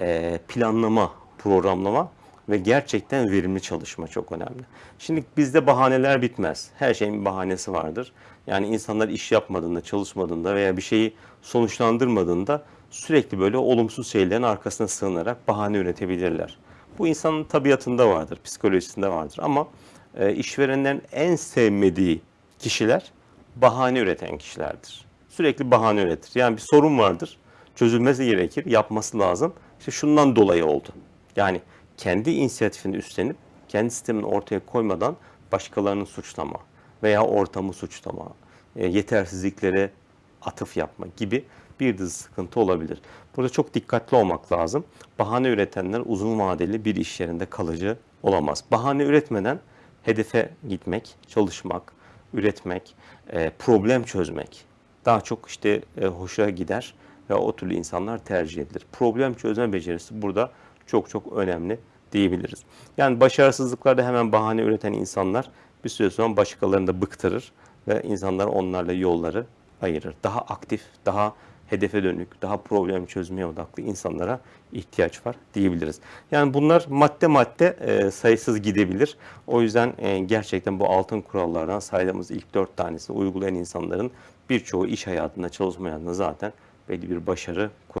e, planlama, programlama ve gerçekten verimli çalışma çok önemli. Şimdi bizde bahaneler bitmez. Her şeyin bir bahanesi vardır. Yani insanlar iş yapmadığında, çalışmadığında veya bir şeyi sonuçlandırmadığında sürekli böyle olumsuz şeylerin arkasına sığınarak bahane üretebilirler. Bu insanın tabiatında vardır, psikolojisinde vardır ama e, işverenlerin en sevmediği kişiler bahane üreten kişilerdir. Sürekli bahane üretir. Yani bir sorun vardır, çözülmesi gerekir, yapması lazım. İşte şundan dolayı oldu. Yani kendi inisiyatifini üstlenip kendi sistemini ortaya koymadan başkalarını suçlama veya ortamı suçlama, e, yetersizliklere atıf yapma gibi bir dizi sıkıntı olabilir. Burada çok dikkatli olmak lazım. Bahane üretenler uzun vadeli bir iş yerinde kalıcı olamaz. Bahane üretmeden hedefe gitmek, çalışmak, üretmek, e, problem çözmek daha çok işte e, hoşa gider ve o türlü insanlar tercih edilir. Problem çözme becerisi burada çok çok önemli diyebiliriz. Yani başarısızlıklarda hemen bahane üreten insanlar bir süre sonra başkalarını da bıktırır ve insanlar onlarla yolları ayırır. Daha aktif, daha hedefe dönük, daha problem çözmeye odaklı insanlara ihtiyaç var diyebiliriz. Yani bunlar madde madde e, sayısız gidebilir. O yüzden e, gerçekten bu altın kurallardan saydığımız ilk dört tanesini uygulayan insanların birçoğu iş hayatında, çalışma hayatında zaten belli bir başarı